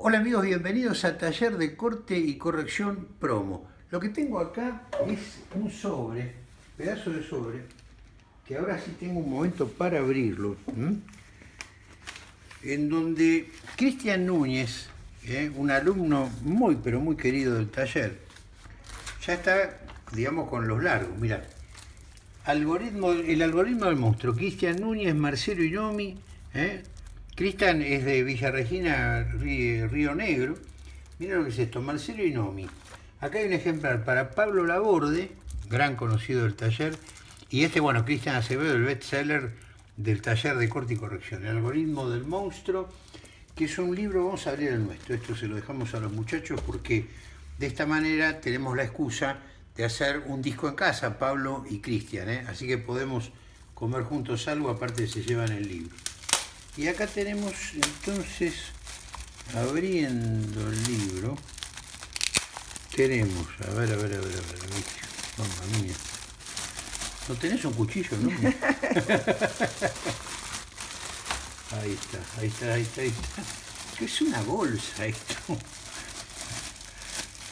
Hola amigos, bienvenidos a Taller de Corte y Corrección Promo. Lo que tengo acá es un sobre, pedazo de sobre, que ahora sí tengo un momento para abrirlo, en donde Cristian Núñez, ¿eh? un alumno muy pero muy querido del taller, ya está, digamos, con los largos, mirá. Algoritmo, el algoritmo del monstruo, Cristian Núñez, Marcelo Inomi, ¿eh? Cristian es de Villa Regina, Río Negro. Mira lo que es esto, Marcelo Inomi. Acá hay un ejemplar para Pablo Laborde, gran conocido del taller, y este, bueno, Cristian Acevedo, el bestseller del taller de corte y corrección, el algoritmo del monstruo, que es un libro, vamos a abrir el nuestro, esto se lo dejamos a los muchachos porque de esta manera tenemos la excusa de hacer un disco en casa, Pablo y Cristian, ¿eh? así que podemos comer juntos algo, aparte se llevan el libro. Y acá tenemos entonces, abriendo el libro, tenemos, a ver, a ver, a ver, a ver, mamma mía. ¿No tenés un cuchillo, no? ahí está, ahí está, ahí está, ahí está. Es una bolsa esto.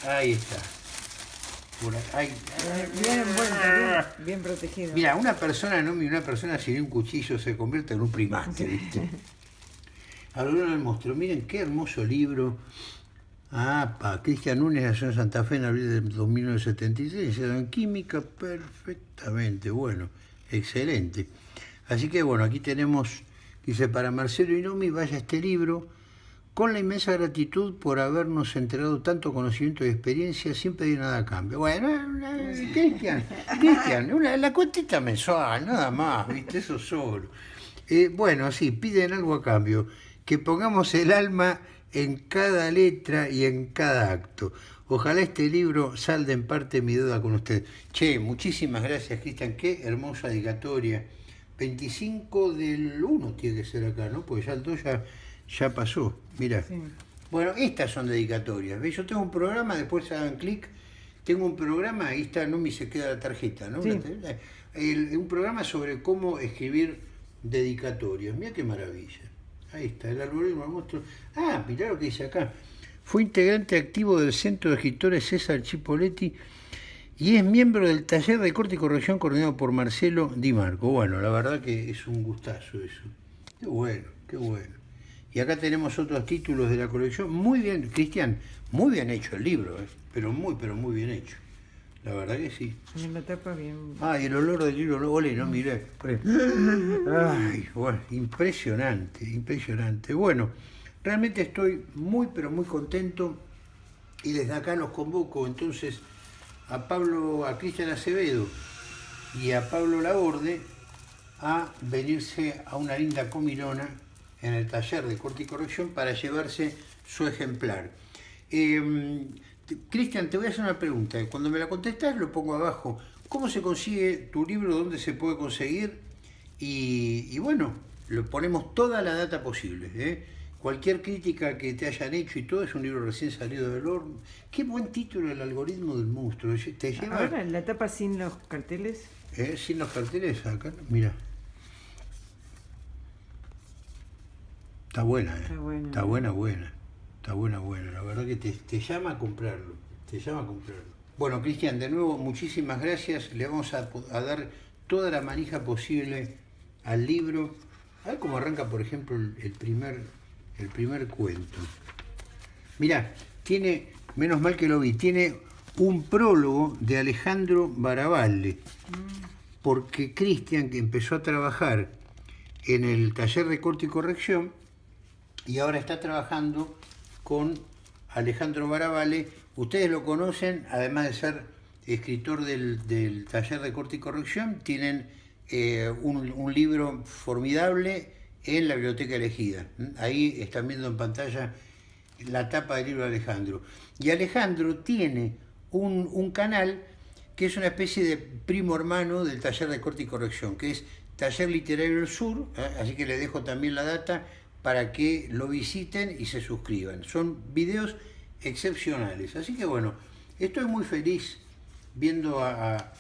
Ahí está. Bien bien, protegido. Mira, una persona, no una persona sin un cuchillo se convierte en un primate, ¿viste? Algoritmo del monstruo. Miren qué hermoso libro. Ah, pa, Cristian Núñez nació en Santa Fe en abril de 1976, en química perfectamente, bueno, excelente. Así que bueno, aquí tenemos, dice, para Marcelo Inomi, vaya este libro, con la inmensa gratitud por habernos entregado tanto conocimiento y experiencia sin pedir nada a cambio. Bueno, Cristian, Cristian, la cuentita mensual, nada más, ¿viste? Eso solo. Eh, bueno, sí, piden algo a cambio, que pongamos el alma en cada letra y en cada acto. Ojalá este libro salde en parte mi duda con usted. Che, muchísimas gracias, Cristian, qué hermosa dedicatoria. 25 del 1 tiene que ser acá, ¿no? Pues ya el 2 ya ya pasó, mira. Bueno, estas son dedicatorias. ¿ves? Yo tengo un programa, después hagan clic, tengo un programa, ahí está, no me se queda la tarjeta, ¿no? un programa sobre cómo escribir dedicatorias. Mira qué maravilla. Ahí está, el algoritmo del monstruo. Ah, mirá lo que dice acá. Fue integrante activo del Centro de Escritores César Chipoletti y es miembro del taller de corte y corrección coordinado por Marcelo Di Marco. Bueno, la verdad que es un gustazo eso. Qué bueno, qué bueno. Y acá tenemos otros títulos de la colección. Muy bien, Cristian, muy bien hecho el libro, ¿eh? pero muy, pero muy bien hecho. La verdad que sí. Me tapa bien. Ah, el olor del libro, no, ole, no miré. Ay, bueno, impresionante, impresionante. Bueno, realmente estoy muy, pero muy contento y desde acá los convoco entonces a Pablo, a Cristian Acevedo y a Pablo Laborde a venirse a una linda comilona en el taller de corte y corrección para llevarse su ejemplar. Em, Cristian, te voy a hacer una pregunta. Cuando me la contestas, lo pongo abajo. ¿Cómo se consigue tu libro? ¿Dónde se puede conseguir? Y, bueno, lo ponemos toda la data posible. ¿eh? Cualquier crítica que te hayan hecho y todo es un libro recién salido del horno. Qué buen título, El algoritmo del monstruo. ¿Te lleva... Ahora, la tapa sin los carteles. ¿Eh? Sin los carteles, acá, mira. Está buena, ¿eh? Está buena. Está buena, buena. Está buena, buena. La verdad que te, llama a comprarlo. Te llama a comprarlo. Bueno, Cristian, de nuevo, muchísimas gracias. Le vamos a, dar toda la manija posible al libro. A ver cómo arranca, por ejemplo, el, primer, el primer cuento. Mirá, tiene, menos mal que lo vi, tiene un prólogo de Alejandro Baravalle. Mm. Porque Cristian, que empezó a trabajar en el taller de corte y corrección, y ahora está trabajando con Alejandro Baravale. Ustedes lo conocen, además de ser escritor del, taller de corte y corrección, tienen eh, un, libro formidable en la biblioteca elegida. Ahí están viendo en pantalla la tapa del libro de Alejandro. Y Alejandro tiene un, un canal que es una especie de primo hermano del taller de corte y corrección, que es Taller Literario del Sur, ¿eh? así que le dejo también la data, para que lo visiten y se suscriban. Son videos excepcionales. Así que bueno, estoy muy feliz viendo a,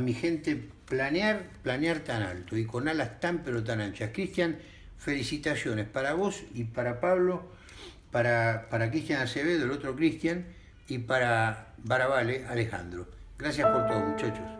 mi gente planear, planear tan alto y con alas tan pero tan anchas. Cristian, felicitaciones para vos y para Pablo para, para Cristian Acevedo, el otro Cristian, y para Barabale, Alejandro. Gracias por todo, muchachos.